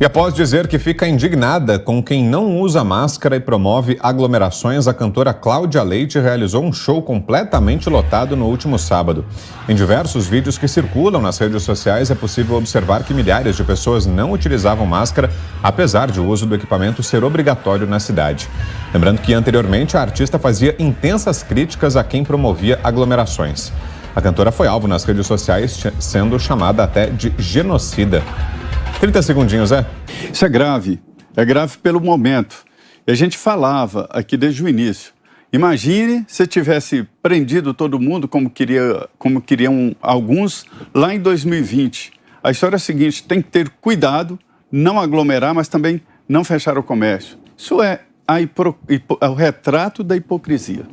E após dizer que fica indignada com quem não usa máscara e promove aglomerações, a cantora Cláudia Leite realizou um show completamente lotado no último sábado. Em diversos vídeos que circulam nas redes sociais, é possível observar que milhares de pessoas não utilizavam máscara, apesar de o uso do equipamento ser obrigatório na cidade. Lembrando que anteriormente a artista fazia intensas críticas a quem promovia aglomerações. A cantora foi alvo nas redes sociais, sendo chamada até de genocida. 30 segundinhos, é? Isso é grave. É grave pelo momento. E a gente falava aqui desde o início. Imagine se tivesse prendido todo mundo, como, queria, como queriam alguns, lá em 2020. A história é a seguinte: tem que ter cuidado, não aglomerar, mas também não fechar o comércio. Isso é, a hipo, hipo, é o retrato da hipocrisia.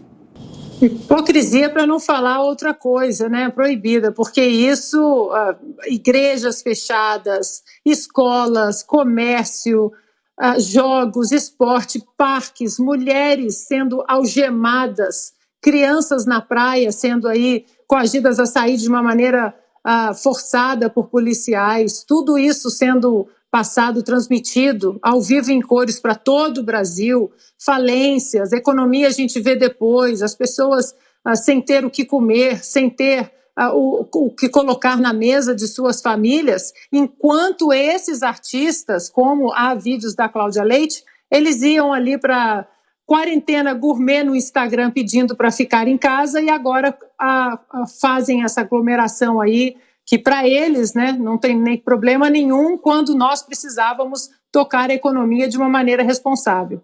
Hipocrisia para não falar outra coisa, né? Proibida, porque isso, uh, igrejas fechadas, escolas, comércio, uh, jogos, esporte, parques, mulheres sendo algemadas, crianças na praia sendo aí coagidas a sair de uma maneira uh, forçada por policiais, tudo isso sendo passado transmitido ao vivo em cores para todo o Brasil, falências, economia a gente vê depois, as pessoas ah, sem ter o que comer, sem ter ah, o, o que colocar na mesa de suas famílias, enquanto esses artistas, como há vídeos da Cláudia Leite, eles iam ali para quarentena gourmet no Instagram pedindo para ficar em casa e agora a, a, fazem essa aglomeração aí que para eles né, não tem nem problema nenhum quando nós precisávamos tocar a economia de uma maneira responsável.